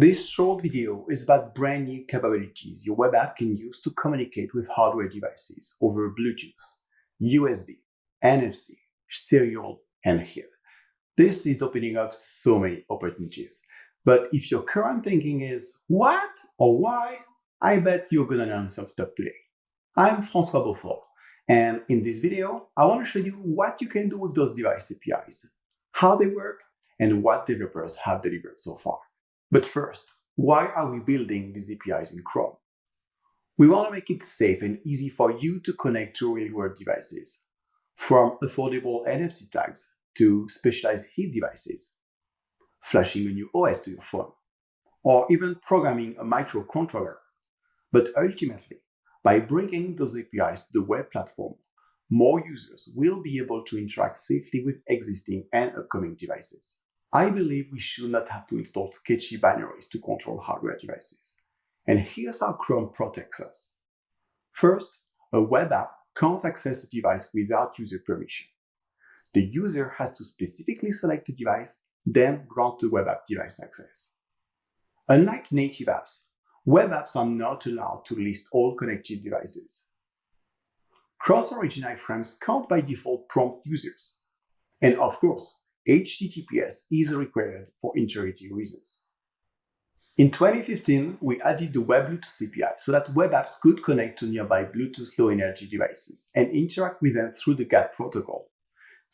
This short video is about brand new capabilities your web app can use to communicate with hardware devices over Bluetooth, USB, NFC, serial, and HID. This is opening up so many opportunities. But if your current thinking is what or why, I bet you're gonna learn some stuff today. I'm Francois Beaufort, and in this video, I want to show you what you can do with those device APIs, how they work, and what developers have delivered so far. But first, why are we building these APIs in Chrome? We want to make it safe and easy for you to connect to real-world devices, from affordable NFC tags to specialized HID devices, flashing a new OS to your phone, or even programming a microcontroller. But ultimately, by bringing those APIs to the web platform, more users will be able to interact safely with existing and upcoming devices. I believe we should not have to install sketchy binaries to control hardware devices. And here's how Chrome protects us. First, a web app can't access a device without user permission. The user has to specifically select a device, then grant the web app device access. Unlike native apps, web apps are not allowed to list all connected devices. Cross-origin iframes can't by default prompt users. And of course, HTTPS is required for integrity reasons. In 2015, we added the Web Bluetooth API so that web apps could connect to nearby Bluetooth low energy devices and interact with them through the GATT protocol.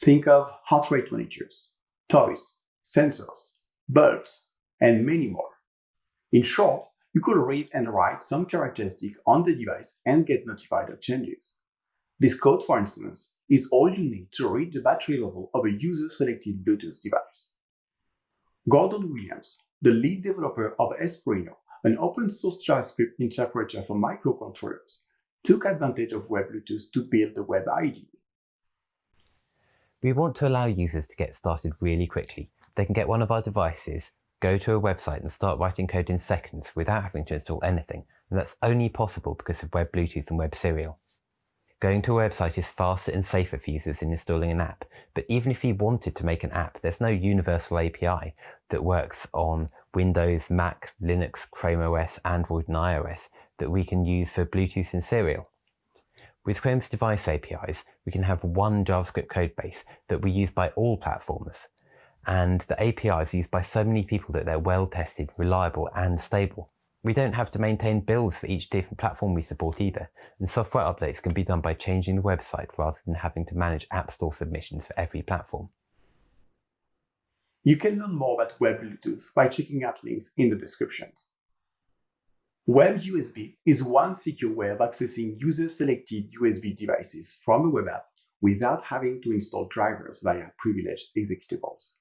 Think of heart rate monitors, toys, sensors, bulbs, and many more. In short, you could read and write some characteristic on the device and get notified of changes. This code, for instance, is all you need to read the battery level of a user-selected Bluetooth device. Gordon Williams, the lead developer of Espruino, an open-source JavaScript interpreter for microcontrollers, took advantage of Web Bluetooth to build the Web IDE. We want to allow users to get started really quickly. They can get one of our devices, go to a website and start writing code in seconds without having to install anything, and that's only possible because of Web Bluetooth and Web Serial. Going to a website is faster and safer for users than installing an app, but even if you wanted to make an app, there's no universal API that works on Windows, Mac, Linux, Chrome OS, Android and iOS that we can use for Bluetooth and Serial. With Chrome's device APIs, we can have one JavaScript codebase that we use by all platforms. And the API is used by so many people that they're well tested, reliable and stable. We don't have to maintain builds for each different platform we support either, and software updates can be done by changing the website rather than having to manage App Store submissions for every platform. You can learn more about Web Bluetooth by checking out links in the descriptions. Web USB is one secure way of accessing user-selected USB devices from a web app without having to install drivers via privileged executables.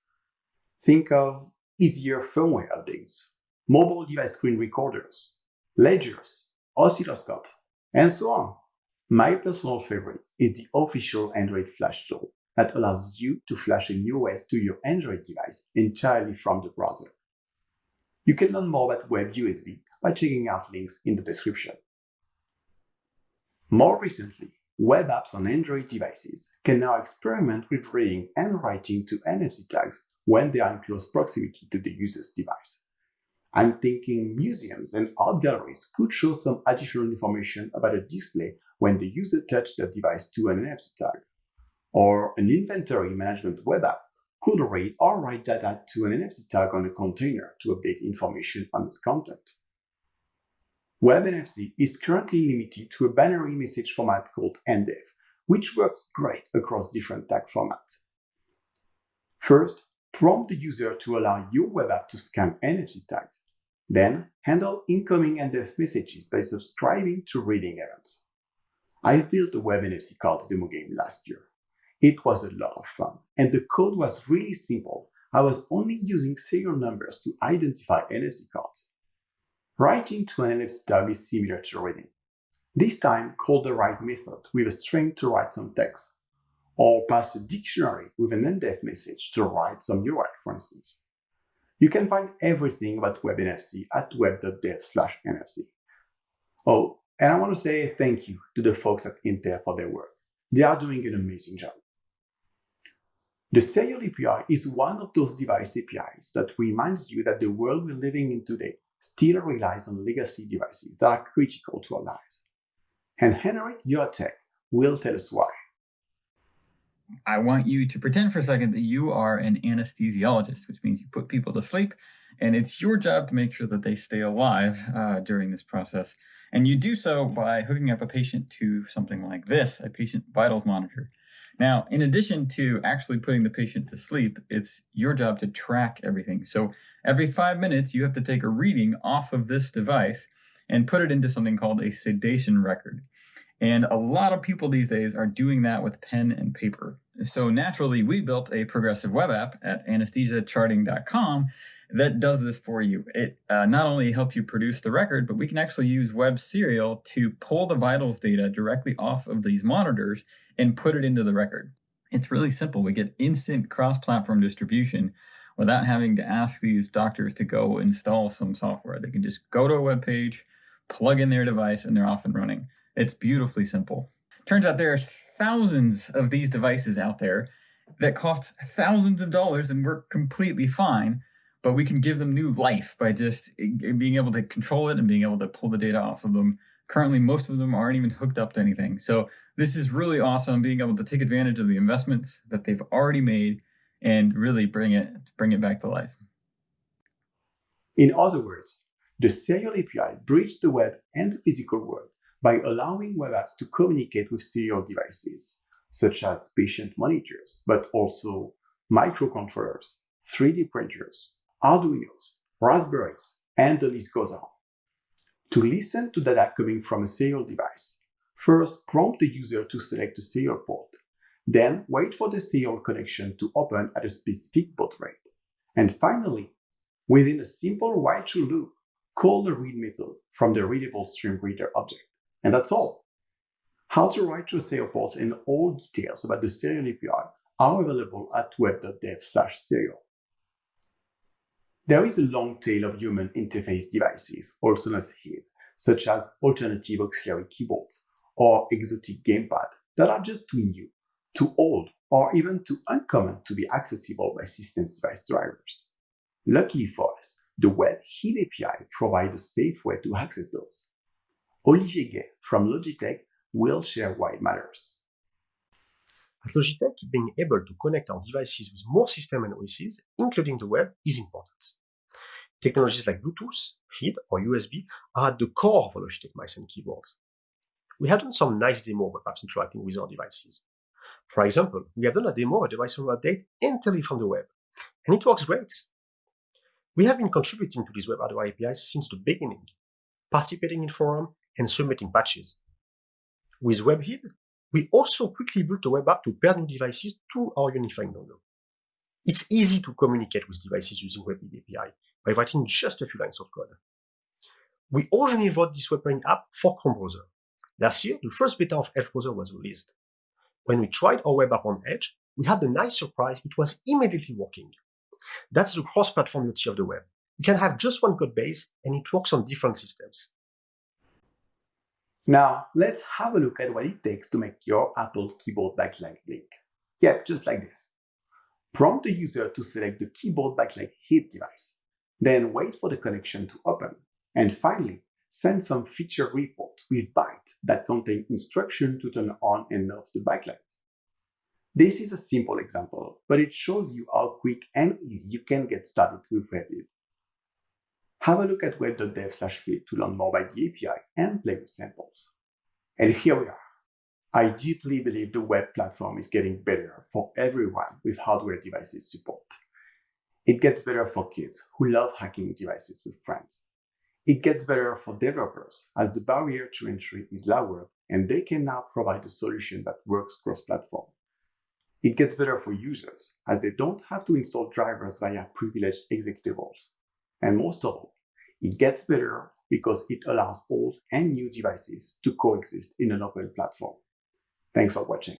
Think of easier firmware updates mobile device screen recorders, ledgers, oscilloscope, and so on. My personal favorite is the official Android Flash tool that allows you to flash a new OS to your Android device entirely from the browser. You can learn more about WebUSB by checking out links in the description. More recently, web apps on Android devices can now experiment with reading and writing to NFC tags when they are in close proximity to the user's device. I'm thinking museums and art galleries could show some additional information about a display when the user touched the device to an NFC tag. Or an inventory management web app could read or write data to an NFC tag on a container to update information on its content. WebNFC is currently limited to a binary message format called NDEF, which works great across different tag formats. First, prompt the user to allow your web app to scan NFC tags then handle incoming and NDEF messages by subscribing to reading events. I built a web NFC cards demo game last year. It was a lot of fun, and the code was really simple. I was only using serial numbers to identify NFC cards. Writing to an NFC tag is similar to reading. This time, call the write method with a string to write some text, or pass a dictionary with an NDEF message to write some URL, for instance. You can find everything about WebNFC at web.dev/nfc. Oh, and I want to say thank you to the folks at Intel for their work. They are doing an amazing job. The serial API is one of those device APIs that reminds you that the world we're living in today still relies on legacy devices that are critical to our lives. And Henrik Joreteg will tell us why. I want you to pretend for a second that you are an anesthesiologist, which means you put people to sleep, and it's your job to make sure that they stay alive uh, during this process. And you do so by hooking up a patient to something like this a patient vitals monitor. Now, in addition to actually putting the patient to sleep, it's your job to track everything. So every five minutes, you have to take a reading off of this device and put it into something called a sedation record. And a lot of people these days are doing that with pen and paper. So naturally, we built a progressive web app at anesthesiacharting.com that does this for you. It uh, not only helps you produce the record, but we can actually use Web Serial to pull the vitals data directly off of these monitors and put it into the record. It's really simple. We get instant cross platform distribution without having to ask these doctors to go install some software. They can just go to a web page, plug in their device, and they're off and running. It's beautifully simple. Turns out there's thousands of these devices out there that cost thousands of dollars and work completely fine, but we can give them new life by just being able to control it and being able to pull the data off of them. Currently, most of them aren't even hooked up to anything. So this is really awesome being able to take advantage of the investments that they've already made and really bring it bring it back to life. In other words, the serial API bridges the web and the physical world by allowing web apps to communicate with serial devices, such as patient monitors, but also microcontrollers, 3D printers, Arduinos, Raspberries, and the list goes on. To listen to data coming from a serial device, first prompt the user to select a serial port, then wait for the serial connection to open at a specific baud rate, and finally, within a simple while-true loop, call the read method from the readable stream reader object. And that's all. How to write to a serial port and all details about the serial API are available at web.dev slash serial. There is a long tail of human interface devices, also known as HID, such as alternative auxiliary keyboards or exotic gamepad that are just too new, too old, or even too uncommon to be accessible by system device drivers. Luckily for us, the Web HID API provides a safe way to access those. Olivier Gay from Logitech will share why it matters. At Logitech, being able to connect our devices with more systems and OSs, including the web, is important. Technologies like Bluetooth, HID, or USB are at the core of Logitech mice and keyboards. We have done some nice demo of apps interacting with our devices. For example, we have done a demo of a device from update entirely from the web, and it works great. We have been contributing to these web hardware APIs since the beginning, participating in forum and submitting patches. With WebHID, we also quickly built a web app to pair new devices to our unifying logo. It's easy to communicate with devices using WebHID API by writing just a few lines of code. We originally wrote this web pairing app for Chrome browser. Last year, the first beta of Edge browser was released. When we tried our web app on Edge, we had a nice surprise, it was immediately working. That's the cross-platform of the web. You can have just one code base and it works on different systems. Now, let's have a look at what it takes to make your Apple keyboard backlight blink. Yeah, just like this. Prompt the user to select the keyboard backlight HID device, then wait for the connection to open, and finally, send some feature reports with bytes that contain instruction to turn on and off the backlight. This is a simple example, but it shows you how quick and easy you can get started with WebHID. Have a look at web.dev slash to learn more about the API and play with samples. And here we are. I deeply believe the web platform is getting better for everyone with hardware devices support. It gets better for kids who love hacking devices with friends. It gets better for developers as the barrier to entry is lower and they can now provide a solution that works cross-platform. It gets better for users as they don't have to install drivers via privileged executables. And most of all, it gets better because it allows old and new devices to coexist in an open platform. Thanks for watching.